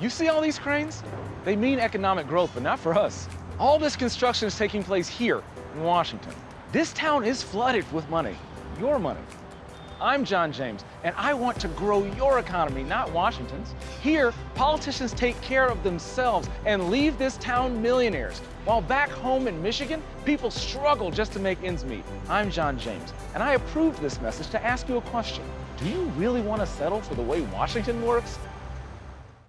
You see all these cranes? They mean economic growth, but not for us. All this construction is taking place here in Washington. This town is flooded with money, your money. I'm John James, and I want to grow your economy, not Washington's. Here, politicians take care of themselves and leave this town millionaires, while back home in Michigan, people struggle just to make ends meet. I'm John James, and I approve this message to ask you a question. Do you really want to settle for the way Washington works?